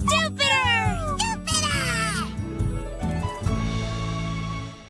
Stupid!